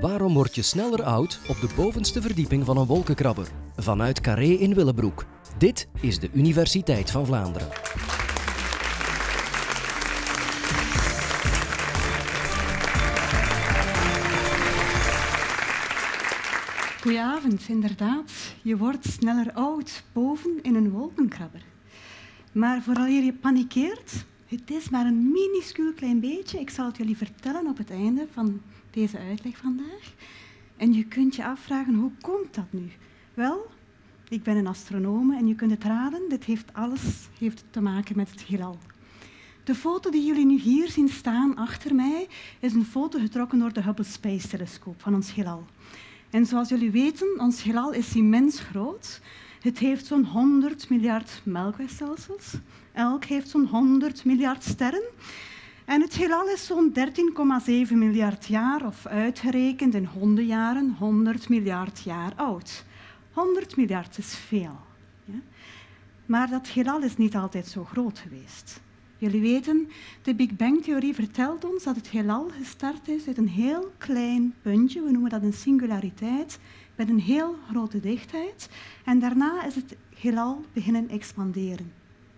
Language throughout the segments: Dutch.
Waarom word je sneller oud op de bovenste verdieping van een wolkenkrabber? Vanuit Carré in Willebroek. Dit is de Universiteit van Vlaanderen. Goedenavond, inderdaad. Je wordt sneller oud boven in een wolkenkrabber. Maar vooral je panikeert, het is maar een minuscuul klein beetje. Ik zal het jullie vertellen op het einde van deze uitleg vandaag. En je kunt je afvragen, hoe komt dat nu? Wel, ik ben een astronome en je kunt het raden, dit heeft alles heeft te maken met het heelal. De foto die jullie nu hier zien staan achter mij is een foto getrokken door de Hubble Space Telescoop van ons heelal. En zoals jullie weten, ons heelal is immens groot. Het heeft zo'n 100 miljard melkwegstelsels. Elk heeft zo'n 100 miljard sterren. En het heelal is zo'n 13,7 miljard jaar, of uitgerekend in hondenjaren, 100 miljard jaar oud. 100 miljard is veel. Ja? Maar dat heelal is niet altijd zo groot geweest. Jullie weten, de Big Bang-theorie vertelt ons dat het heelal gestart is uit een heel klein puntje, we noemen dat een singulariteit, met een heel grote dichtheid. En daarna is het heelal beginnen expanderen.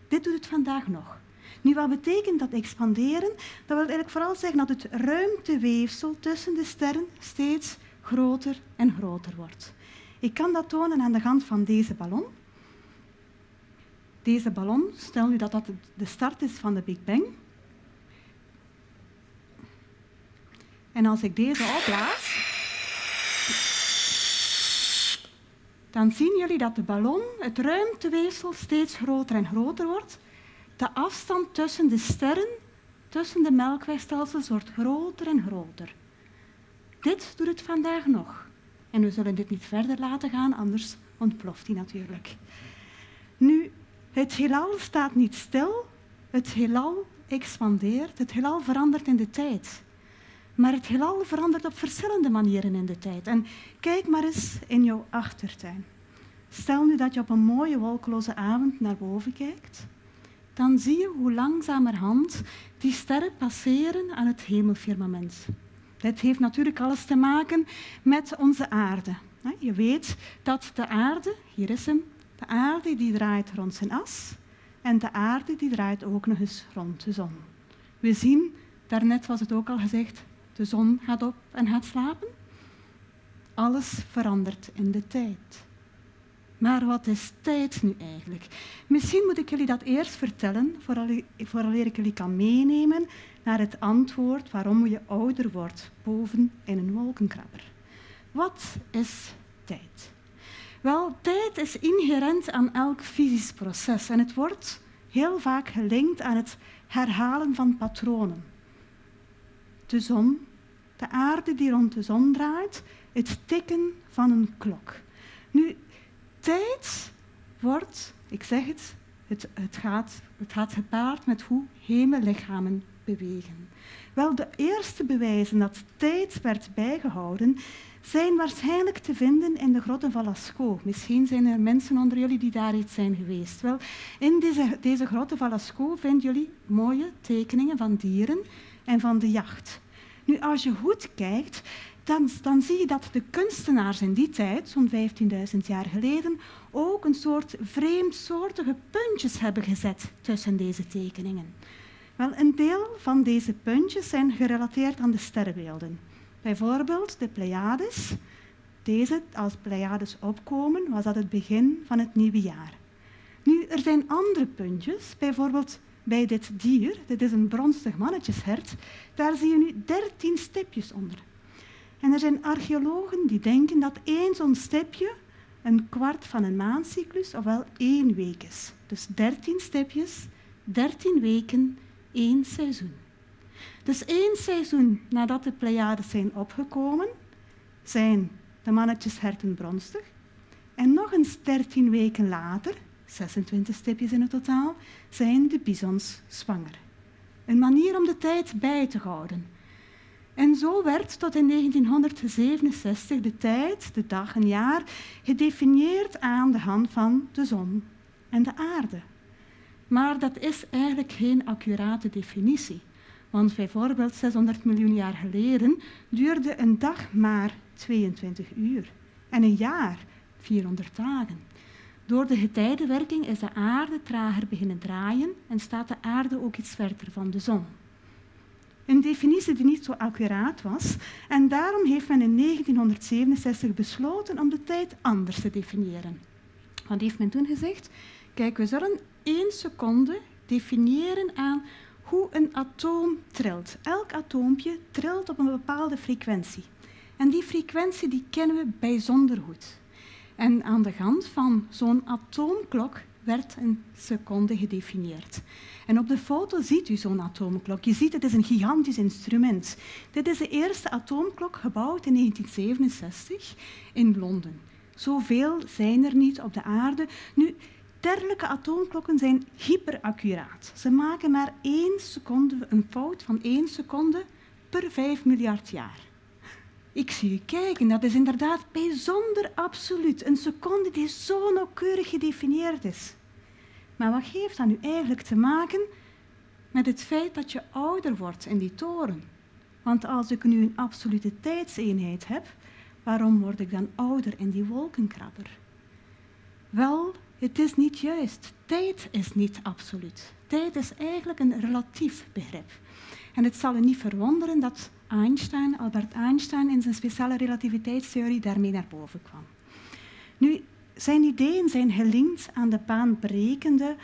Dit doet het vandaag nog. Nu, wat betekent dat expanderen? Dat wil eigenlijk vooral zeggen dat het ruimteweefsel tussen de sterren steeds groter en groter wordt. Ik kan dat tonen aan de hand van deze ballon. Deze ballon, stel nu dat dat de start is van de Big Bang. En als ik deze opblaas, dan zien jullie dat de ballon, het ruimteweefsel, steeds groter en groter wordt. De afstand tussen de sterren, tussen de melkwegstelsels, wordt groter en groter. Dit doet het vandaag nog. En we zullen dit niet verder laten gaan, anders ontploft hij natuurlijk. Nu, het heelal staat niet stil, het heelal expandeert, het heelal verandert in de tijd. Maar het heelal verandert op verschillende manieren in de tijd. En kijk maar eens in jouw achtertuin. Stel nu dat je op een mooie wolkeloze avond naar boven kijkt. Dan zie je hoe langzamerhand die sterren passeren aan het hemelfirmament. Dit heeft natuurlijk alles te maken met onze aarde. Je weet dat de aarde, hier is hem, de aarde die draait rond zijn as en de aarde die draait ook nog eens rond de zon. We zien, daarnet was het ook al gezegd, de zon gaat op en gaat slapen. Alles verandert in de tijd. Maar wat is tijd nu eigenlijk? Misschien moet ik jullie dat eerst vertellen, vooraleer ik jullie kan meenemen naar het antwoord waarom je ouder wordt boven in een wolkenkrabber. Wat is tijd? Wel, tijd is inherent aan elk fysisch proces en het wordt heel vaak gelinkt aan het herhalen van patronen. De zon, de aarde die rond de zon draait, het tikken van een klok. Nu, tijd wordt, ik zeg het, het, het, gaat, het gaat gepaard met hoe hemellichamen bewegen. Wel, de eerste bewijzen dat tijd werd bijgehouden zijn waarschijnlijk te vinden in de grotten van Lascaux. Misschien zijn er mensen onder jullie die daar iets zijn geweest. Wel, in deze, deze grotten van Lascaux vinden jullie mooie tekeningen van dieren en van de jacht. Nu, als je goed kijkt, dan, dan zie je dat de kunstenaars in die tijd, zo'n 15.000 jaar geleden, ook een soort vreemdsoortige puntjes hebben gezet tussen deze tekeningen. Wel, een deel van deze puntjes zijn gerelateerd aan de sterrenbeelden. Bijvoorbeeld de Pleiades. Deze, als Pleiades opkomen, was dat het begin van het nieuwe jaar. Nu, er zijn andere puntjes, bijvoorbeeld bij dit dier, dit is een bronstig mannetjeshert, daar zie je nu dertien stipjes onder. En er zijn archeologen die denken dat één zo'n stipje een kwart van een maancyclus, ofwel één week is. Dus dertien stipjes, dertien weken, één seizoen. Dus één seizoen nadat de Pleiades zijn opgekomen, zijn de mannetjesherten bronstig. En nog eens dertien weken later, 26 stipjes in het totaal, zijn de bisons zwanger. Een manier om de tijd bij te houden. En zo werd tot in 1967 de tijd, de dag en jaar, gedefinieerd aan de hand van de zon en de aarde. Maar dat is eigenlijk geen accurate definitie. Want bijvoorbeeld 600 miljoen jaar geleden duurde een dag maar 22 uur en een jaar 400 dagen. Door de getijdenwerking is de aarde trager beginnen draaien en staat de aarde ook iets verder van de zon. Een definitie die niet zo accuraat was en daarom heeft men in 1967 besloten om de tijd anders te definiëren. Wat heeft men toen gezegd? Kijk, we zullen één seconde definiëren aan hoe een atoom trilt. Elk atoompje trilt op een bepaalde frequentie. En die frequentie die kennen we bijzonder goed. En aan de hand van zo'n atoomklok werd een seconde gedefinieerd. En op de foto ziet u zo'n atoomklok. Je ziet, het is een gigantisch instrument. Dit is de eerste atoomklok gebouwd in 1967 in Londen. Zoveel zijn er niet op de aarde. Nu, atoomklokken zijn hyperaccuraat. Ze maken maar één seconde, een fout van één seconde per vijf miljard jaar. Ik zie u kijken, dat is inderdaad bijzonder absoluut. Een seconde die zo nauwkeurig gedefinieerd is. Maar wat heeft dat nu eigenlijk te maken met het feit dat je ouder wordt in die toren? Want als ik nu een absolute tijdseenheid heb, waarom word ik dan ouder in die wolkenkrabber? Wel, het is niet juist. Tijd is niet absoluut. Tijd is eigenlijk een relatief begrip. En het zal u niet verwonderen dat Einstein, Albert Einstein, in zijn speciale relativiteitstheorie daarmee naar boven kwam. Nu, zijn ideeën zijn gelinkt aan de baanbrekende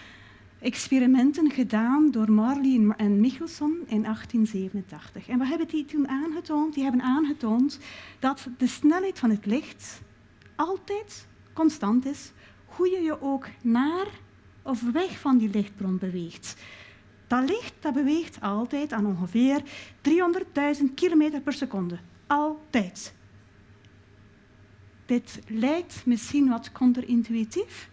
experimenten gedaan door Marley en Michelson in 1887. En wat hebben die toen aangetoond? Die hebben aangetoond dat de snelheid van het licht altijd constant is, hoe je je ook naar of weg van die lichtbron beweegt. Dat licht dat beweegt altijd aan ongeveer 300.000 km per seconde. Altijd. Dit lijkt misschien wat counterintuïtief.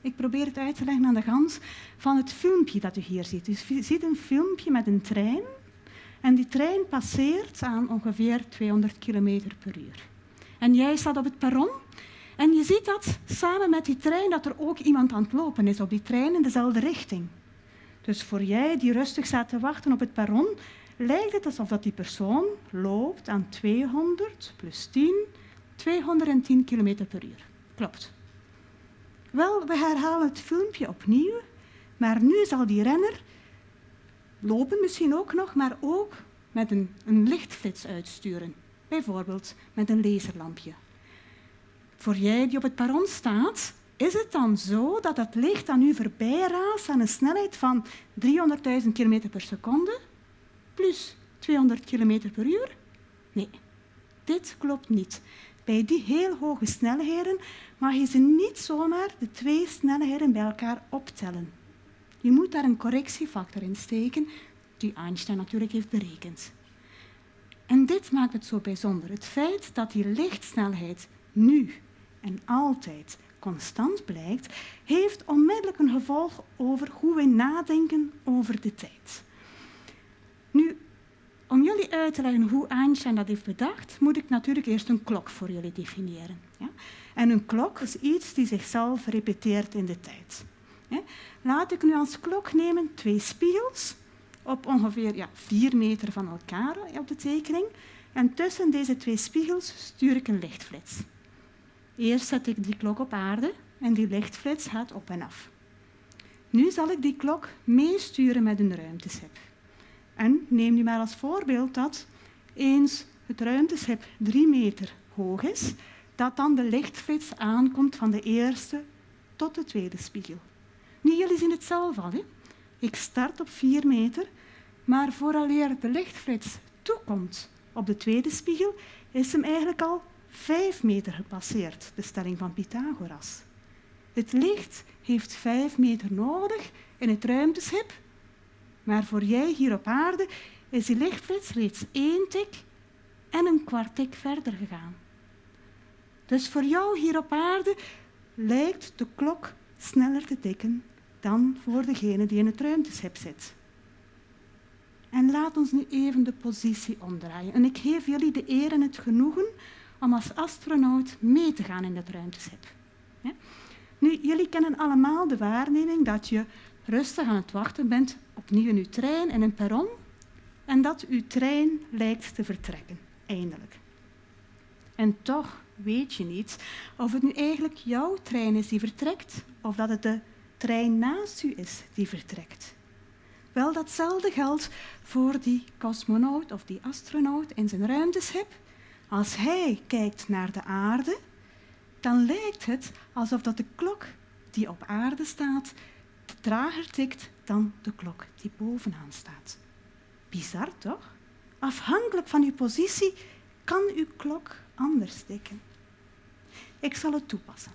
Ik probeer het uit te leggen aan de hand van het filmpje dat u hier ziet. U ziet een filmpje met een trein. En die trein passeert aan ongeveer 200 km per uur. En jij staat op het perron en je ziet dat samen met die trein dat er ook iemand aan het lopen is op die trein in dezelfde richting. Dus voor jij die rustig staat te wachten op het perron, lijkt het alsof dat die persoon loopt aan 200 plus 10, 210 km per uur. Klopt. Wel, we herhalen het filmpje opnieuw, maar nu zal die renner lopen misschien ook nog, maar ook met een, een lichtflits uitsturen. Bijvoorbeeld met een laserlampje. Voor jij die op het perron staat, is het dan zo dat het licht aan u voorbij raast aan een snelheid van 300.000 km per seconde plus 200 km per uur? Nee, dit klopt niet. Bij die heel hoge snelheden mag je ze niet zomaar de twee snelheden bij elkaar optellen. Je moet daar een correctiefactor in steken, die Einstein natuurlijk heeft berekend. En dit maakt het zo bijzonder. Het feit dat die lichtsnelheid nu en altijd constant blijkt, heeft onmiddellijk een gevolg over hoe wij nadenken over de tijd. Nu, om jullie uit te leggen hoe Einstein dat heeft bedacht, moet ik natuurlijk eerst een klok voor jullie definiëren. Ja? En een klok is iets die zichzelf repeteert in de tijd. Laat ik nu als klok nemen twee spiegels op ongeveer ja, vier meter van elkaar op de tekening. En tussen deze twee spiegels stuur ik een lichtflits. Eerst zet ik die klok op aarde en die lichtflits gaat op en af. Nu zal ik die klok meesturen met een ruimteschip. En neem nu maar als voorbeeld dat eens het ruimteschip drie meter hoog is, dat dan de lichtflits aankomt van de eerste tot de tweede spiegel. Nu, jullie zien het zelf al. Hè? Ik start op vier meter, maar vooraleer de lichtflits toekomt op de tweede spiegel, is hem eigenlijk al vijf meter gepasseerd, de stelling van Pythagoras. Het licht heeft vijf meter nodig in het ruimteschip, maar voor jij hier op aarde is die lichtflits reeds één tik en een kwart tik verder gegaan. Dus voor jou hier op aarde lijkt de klok sneller te tikken dan voor degene die in het ruimteschip zit. En laat ons nu even de positie omdraaien. En ik geef jullie de eer en het genoegen om als astronaut mee te gaan in dat ruimteschip. Nu, jullie kennen allemaal de waarneming dat je rustig aan het wachten bent, opnieuw in je trein en een perron, en dat uw trein lijkt te vertrekken, eindelijk. En toch weet je niet of het nu eigenlijk jouw trein is die vertrekt of dat het de trein naast u is die vertrekt. Wel, datzelfde geldt voor die cosmonaut of die astronaut in zijn ruimteschip. Als hij kijkt naar de aarde, dan lijkt het alsof dat de klok die op aarde staat trager tikt dan de klok die bovenaan staat. Bizar toch? Afhankelijk van uw positie kan uw klok anders tikken. Ik zal het toepassen.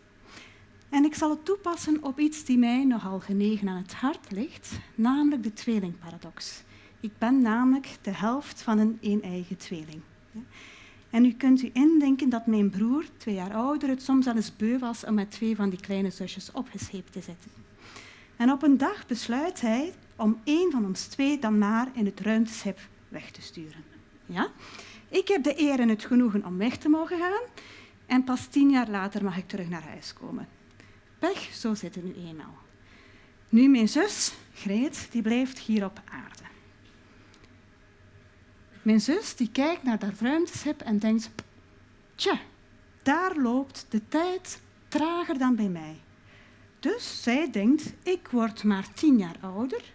En ik zal het toepassen op iets die mij nogal genegen aan het hart ligt, namelijk de tweelingparadox. Ik ben namelijk de helft van een een-eigen tweeling. En u kunt u indenken dat mijn broer, twee jaar ouder, het soms al eens beu was om met twee van die kleine zusjes opgescheept te zitten. En op een dag besluit hij om één van ons twee dan maar in het ruimteschip weg te sturen. Ja? Ik heb de eer en het genoegen om weg te mogen gaan en pas tien jaar later mag ik terug naar huis komen. Pech, zo zit het nu eenmaal. Nu mijn zus, Greet, die blijft hier op aarde. Mijn zus die kijkt naar dat ruimteschip en denkt, tja, daar loopt de tijd trager dan bij mij. Dus zij denkt, ik word maar tien jaar ouder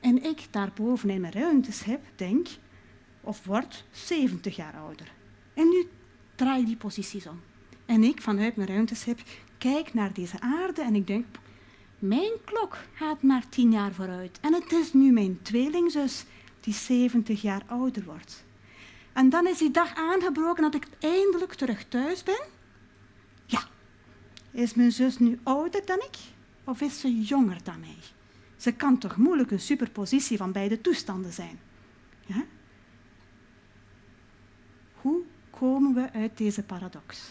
en ik daarboven in mijn ruimteschip denk, of word 70 jaar ouder. En nu draai die posities om. En ik vanuit mijn ruimteschip kijk naar deze aarde en ik denk, mijn klok gaat maar tien jaar vooruit. En het is nu mijn tweelingzus die 70 jaar ouder wordt. En dan is die dag aangebroken dat ik eindelijk terug thuis ben. Ja, is mijn zus nu ouder dan ik of is ze jonger dan mij? Ze kan toch moeilijk een superpositie van beide toestanden zijn. Hoe komen we uit deze paradox?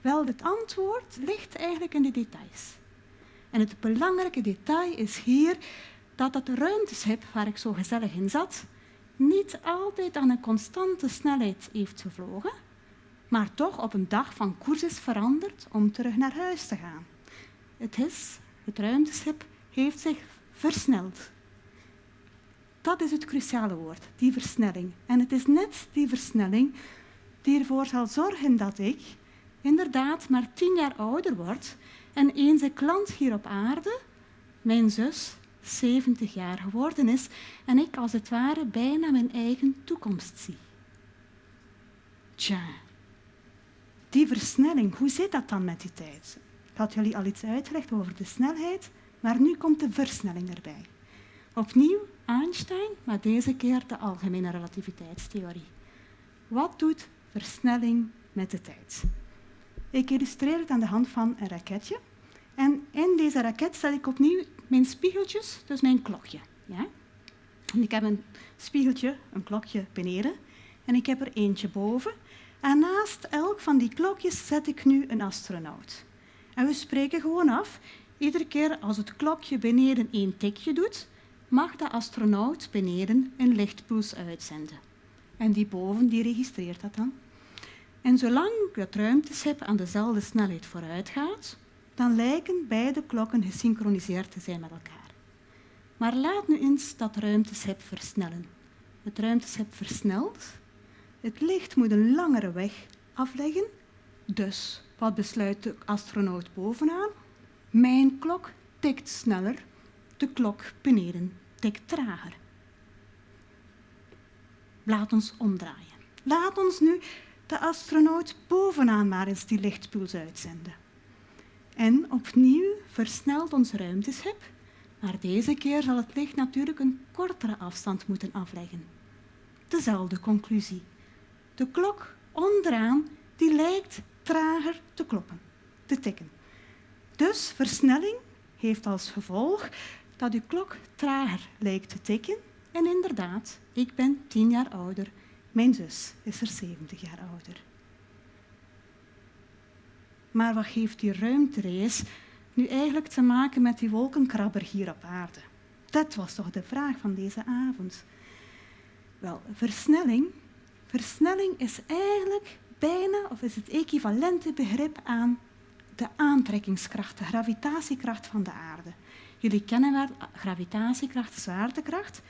Wel, het antwoord ligt eigenlijk in de details. En het belangrijke detail is hier dat dat ruimteschip waar ik zo gezellig in zat, niet altijd aan een constante snelheid heeft gevlogen, maar toch op een dag van koers is veranderd om terug naar huis te gaan. Het is, het ruimteschip heeft zich versneld. Dat is het cruciale woord, die versnelling. En het is net die versnelling die ervoor zal zorgen dat ik inderdaad maar tien jaar ouder word en eens ik land hier op aarde, mijn zus 70 jaar geworden is en ik als het ware bijna mijn eigen toekomst zie. Tja, die versnelling, hoe zit dat dan met die tijd? Ik had jullie al iets uitgelegd over de snelheid, maar nu komt de versnelling erbij. Opnieuw Einstein, maar deze keer de algemene relativiteitstheorie. Wat doet versnelling met de tijd? Ik illustreer het aan de hand van een raketje. En in deze raket zet ik opnieuw mijn spiegeltjes, dus mijn klokje. Ja? En ik heb een spiegeltje, een klokje beneden en ik heb er eentje boven. En naast elk van die klokjes zet ik nu een astronaut. En we spreken gewoon af, iedere keer als het klokje beneden één tikje doet, mag de astronaut beneden een lichtpuls uitzenden. En die boven die registreert dat dan. En zolang het ruimteschip aan dezelfde snelheid vooruit gaat, dan lijken beide klokken gesynchroniseerd te zijn met elkaar. Maar laat nu eens dat ruimteschip versnellen. Het ruimteschip versnelt. Het licht moet een langere weg afleggen. Dus wat besluit de astronaut bovenaan? Mijn klok tikt sneller, de klok beneden tikt trager. Laat ons omdraaien. Laat ons nu de astronaut bovenaan maar eens die lichtpuls uitzenden. En opnieuw versnelt ons ruimteschip, maar deze keer zal het licht natuurlijk een kortere afstand moeten afleggen. Dezelfde conclusie. De klok onderaan die lijkt trager te kloppen, te tikken. Dus versnelling heeft als gevolg dat uw klok trager lijkt te tikken. En inderdaad, ik ben tien jaar ouder. Mijn zus is er 70 jaar ouder. Maar wat heeft die ruimtereis nu eigenlijk te maken met die wolkenkrabber hier op aarde? Dat was toch de vraag van deze avond. Wel, versnelling. Versnelling is eigenlijk bijna, of is het equivalente begrip aan de aantrekkingskracht, de gravitatiekracht van de aarde. Jullie kennen wel gravitatiekracht, zwaartekracht.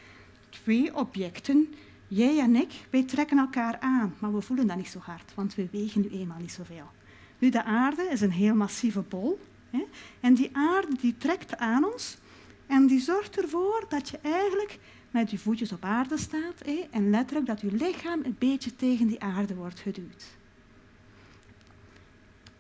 twee objecten, jij en ik, wij trekken elkaar aan, maar we voelen dat niet zo hard, want we wegen nu eenmaal niet zoveel. Nu, de aarde is een heel massieve bol. Hè, en die aarde die trekt aan ons en die zorgt ervoor dat je eigenlijk met je voetjes op aarde staat hè, en letterlijk dat je lichaam een beetje tegen die aarde wordt geduwd.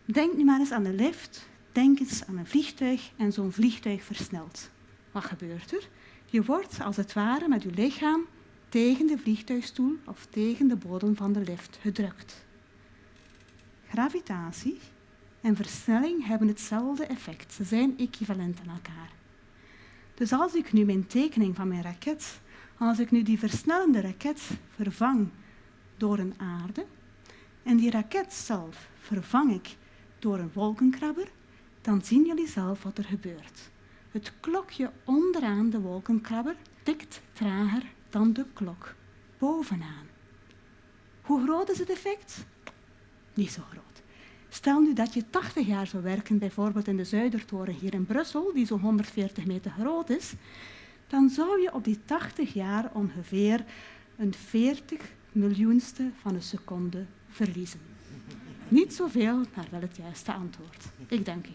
Denk nu maar eens aan de lift, denk eens aan een vliegtuig en zo'n vliegtuig versnelt. Wat gebeurt er? Je wordt als het ware met je lichaam tegen de vliegtuigstoel of tegen de bodem van de lift gedrukt. Gravitatie en versnelling hebben hetzelfde effect. Ze zijn equivalent aan elkaar. Dus als ik nu mijn tekening van mijn raket, als ik nu die versnellende raket vervang door een aarde en die raket zelf vervang ik door een wolkenkrabber, dan zien jullie zelf wat er gebeurt. Het klokje onderaan de wolkenkrabber tikt trager dan de klok bovenaan. Hoe groot is het effect? Niet zo groot. Stel nu dat je 80 jaar zou werken, bijvoorbeeld in de Zuidertoren hier in Brussel, die zo'n 140 meter groot is, dan zou je op die 80 jaar ongeveer een 40 miljoenste van een seconde verliezen. Niet zoveel, maar wel het juiste antwoord. Ik dank u.